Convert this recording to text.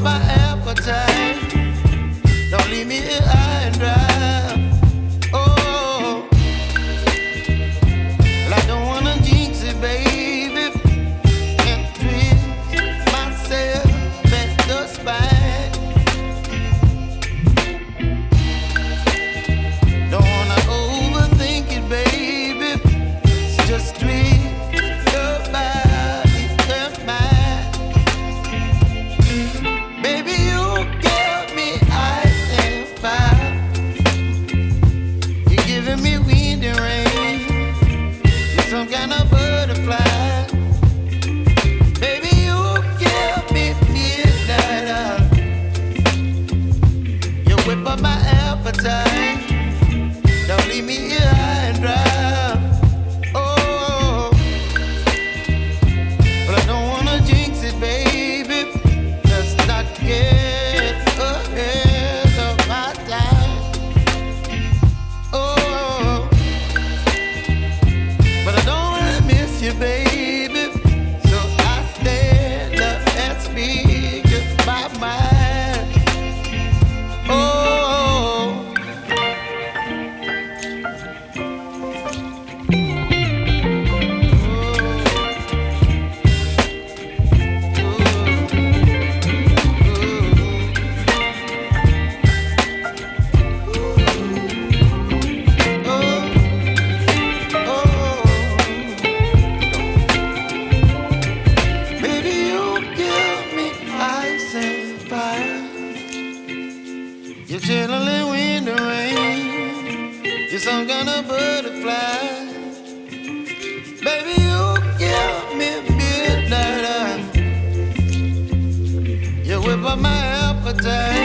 my Don't leave me here and dry. Oh, but I don't wanna jinx it, baby. Let's not get ahead of my time. Oh, but I don't miss you, baby. So I stand and speak Kind of butterfly. Baby, you give me. You whip up my appetite.